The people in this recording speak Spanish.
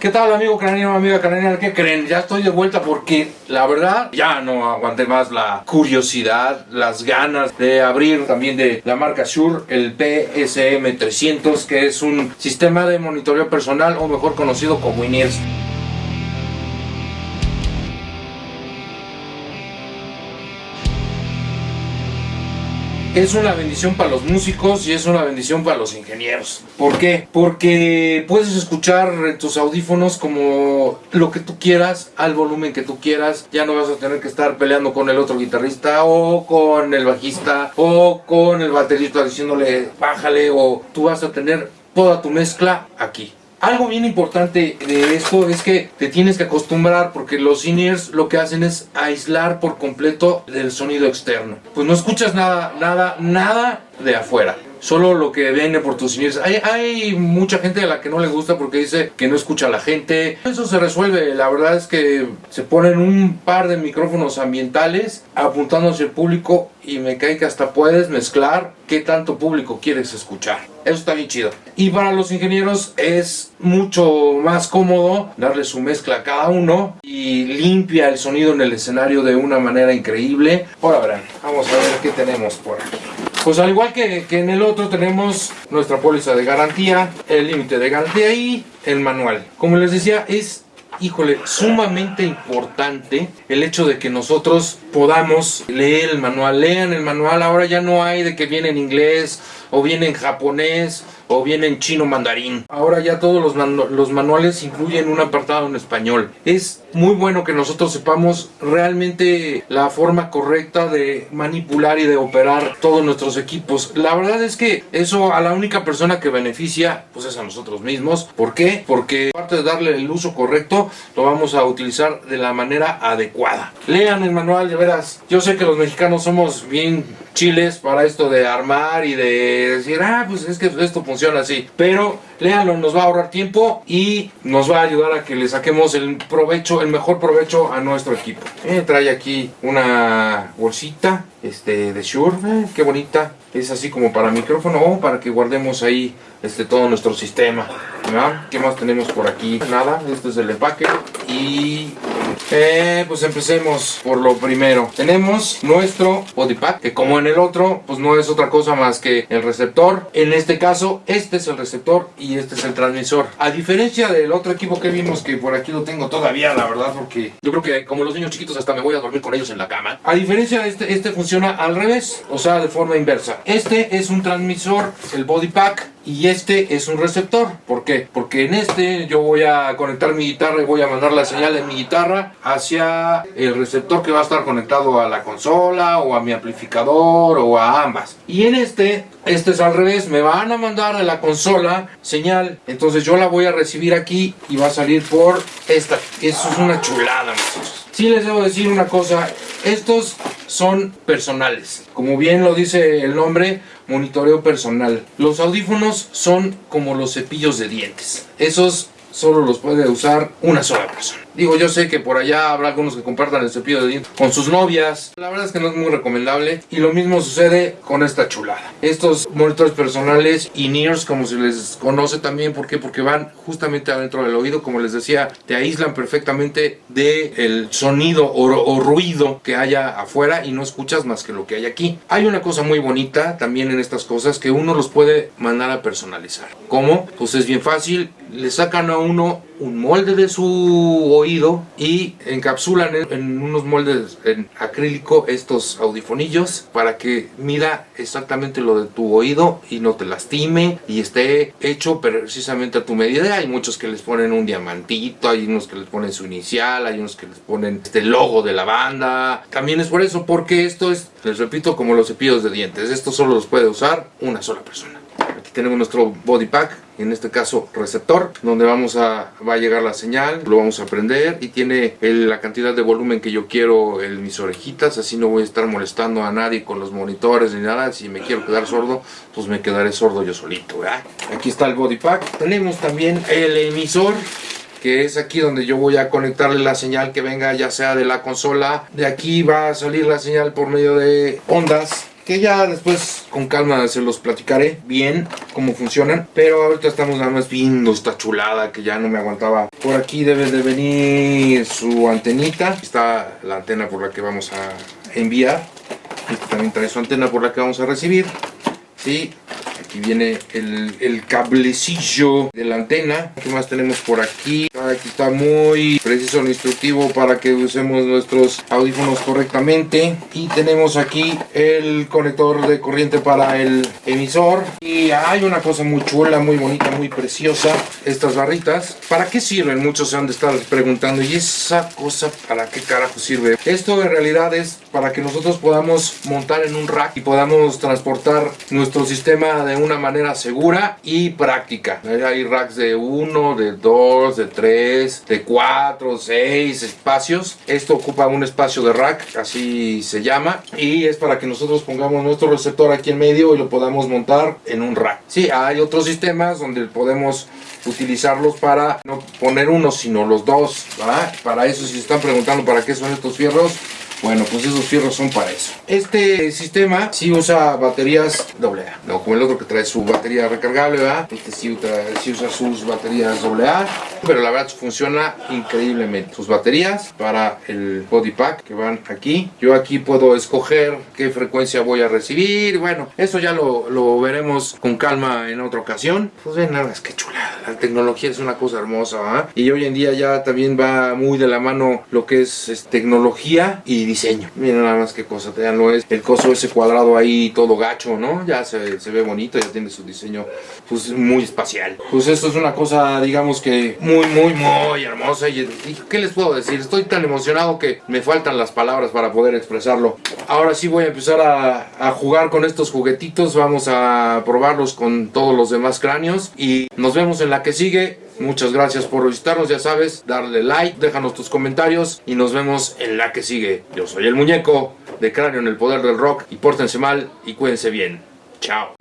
¿Qué tal amigo craneano, amiga craneana? ¿Qué creen? Ya estoy de vuelta porque la verdad ya no aguanté más la curiosidad, las ganas de abrir también de la marca Shure el PSM 300 que es un sistema de monitoreo personal o mejor conocido como INEARS. Es una bendición para los músicos y es una bendición para los ingenieros. ¿Por qué? Porque puedes escuchar en tus audífonos como lo que tú quieras, al volumen que tú quieras. Ya no vas a tener que estar peleando con el otro guitarrista o con el bajista o con el baterista diciéndole bájale o tú vas a tener toda tu mezcla aquí. Algo bien importante de esto es que te tienes que acostumbrar porque los in-ears lo que hacen es aislar por completo del sonido externo. Pues no escuchas nada, nada, nada de afuera solo lo que viene por tus in-ears. Hay, hay, mucha gente a la que no le gusta porque dice que no escucha a la gente. Eso se resuelve, la verdad es que se ponen un par de micrófonos ambientales apuntando hacia el público y me cae que hasta puedes mezclar qué tanto público quieres escuchar. Eso está bien chido. Y para los ingenieros es mucho más cómodo darle su mezcla a cada uno y limpia el sonido en el escenario de una manera increíble. Ahora verán, vamos a ver qué tenemos por aquí. Pues al igual que, que en el otro tenemos nuestra póliza de garantía, el límite de garantía y el manual. Como les decía, es híjole, sumamente importante el hecho de que nosotros podamos leer el manual. Lean el manual, ahora ya no hay de que viene en inglés o viene en japonés o viene en chino mandarín. Ahora ya todos los, los manuales incluyen un apartado en español. Es muy bueno que nosotros sepamos realmente la forma correcta de manipular y de operar todos nuestros equipos. La verdad es que eso a la única persona que beneficia pues es a nosotros mismos. ¿Por qué? Porque aparte de darle el uso correcto, lo vamos a utilizar de la manera adecuada. Lean el manual de veras. Yo sé que los mexicanos somos bien chiles para esto de armar y de decir, ah, pues es que esto funciona así. Pero léanlo, nos va a ahorrar tiempo y nos va a ayudar a que le saquemos el provecho, el mejor provecho a nuestro equipo. Eh, trae aquí una bolsita este, de Shure, eh, qué bonita. Es así como para micrófono o para que guardemos ahí este, todo nuestro sistema. ¿Qué más tenemos por aquí? Nada, este es el empaque y eh, pues empecemos por lo primero. Tenemos nuestro body pack, que como en el otro, pues no es otra cosa más que el receptor. En este caso, este es el receptor y este es el transmisor. A diferencia del otro equipo que vimos, que por aquí lo tengo todavía, la verdad, porque yo creo que como los niños chiquitos hasta me voy a dormir con ellos en la cama. A diferencia de este, este funciona al revés, o sea, de forma inversa. Este es un transmisor, el body pack, y este es un receptor. ¿Por? Porque en este yo voy a conectar mi guitarra y voy a mandar la señal de mi guitarra hacia el receptor que va a estar conectado a la consola o a mi amplificador o a ambas. Y en este, este es al revés, me van a mandar de la consola señal, entonces yo la voy a recibir aquí y va a salir por esta. Eso es una chulada, muchachos. Sí les debo decir una cosa, estos son personales. Como bien lo dice el nombre, monitoreo personal. Los audífonos son como los cepillos de dientes. Esos solo los puede usar una sola persona. Digo, yo sé que por allá habrá algunos que compartan el cepillo de dientes con sus novias. La verdad es que no es muy recomendable. Y lo mismo sucede con esta chulada. Estos monitores personales in-ears, como se les conoce también. ¿Por qué? Porque van justamente adentro del oído. Como les decía, te aíslan perfectamente del sonido o, o ruido que haya afuera y no escuchas más que lo que hay aquí. Hay una cosa muy bonita también en estas cosas que uno los puede mandar a personalizar. ¿Cómo? Pues es bien fácil. Le sacan a uno un molde de su oído y encapsulan en, unos moldes en acrílico estos audifonillos para que mida exactamente lo de tu oído y no te lastime y esté hecho precisamente a tu medida. Hay muchos que les ponen un diamantito, hay unos que les ponen su inicial, hay unos que les ponen este logo de la banda. También es por eso, porque esto es, les repito, como los cepillos de dientes. Esto solo los puede usar una sola persona. Tenemos nuestro body pack en este caso receptor, donde vamos a, va a llegar la señal, lo vamos a prender y tiene la cantidad de volumen que yo quiero en mis orejitas, así no voy a estar molestando a nadie con los monitores ni nada, si me quiero quedar sordo, pues me quedaré sordo yo solito, Aquí está el body pack, tenemos también el emisor, que es aquí donde yo voy a conectarle la señal que venga ya sea de la consola, de aquí va a salir la señal por medio de ondas que ya después con calma se los platicaré bien cómo funcionan. Pero ahorita estamos nada más viendo esta chulada que ya no me aguantaba. Por aquí debe de venir su antenita. Está la antena por la que vamos a enviar. Este también trae su antena por la que vamos a recibir. Sí, aquí viene el, el, cablecillo de la antena. ¿Qué más tenemos por aquí? Aquí está muy preciso el instructivo para que usemos nuestros audífonos correctamente. Y tenemos aquí el conector de corriente para el emisor. Y hay una cosa muy chula, muy bonita, muy preciosa. Estas barritas. ¿Para qué sirven? Muchos se han de estar preguntando. ¿Y esa cosa para qué carajo sirve? Esto en realidad es para que nosotros podamos montar en un rack y podamos transportar nuestro sistema de una manera segura y práctica. Hay racks de 1, de 2, de 3, de 4, 6 espacios. Esto ocupa un espacio de rack, así se llama, y es para que nosotros pongamos nuestro receptor aquí en medio y lo podamos montar en un rack. Sí, hay otros sistemas donde podemos utilizarlos para no poner uno sino los dos para eso si se están preguntando para qué son estos fierros bueno, pues esos fierros son para eso. Este sistema sí usa baterías AA, no como el otro que trae su batería recargable, ¿verdad? Este sí, usa sus baterías AA, pero la verdad funciona increíblemente. Sus baterías para el body pack que van aquí. Yo aquí puedo escoger qué frecuencia voy a recibir. Bueno, eso ya lo, lo veremos con calma en otra ocasión. Pues ven nada más que chulada. La tecnología es una cosa hermosa, ¿verdad? Y hoy en día ya también va muy de la mano lo que es, es tecnología y diseño. Miren nada más qué cosa, lo es el coso ese cuadrado ahí todo gacho, ¿no? Ya se, se, ve bonito, ya tiene su diseño pues muy espacial. Pues esto es una cosa, digamos que muy, muy, muy hermosa y, y ¿qué les puedo decir? Estoy tan emocionado que me faltan las palabras para poder expresarlo. Ahora sí voy a empezar a, a jugar con estos juguetitos, vamos a probarlos con todos los demás cráneos y nos vemos en la que sigue. Muchas gracias por visitarnos, ya sabes, darle like, déjanos tus comentarios y nos vemos en la que sigue. Yo soy el muñeco de Cráneo en el Poder del Rock y pórtense mal y cuídense bien. Chao.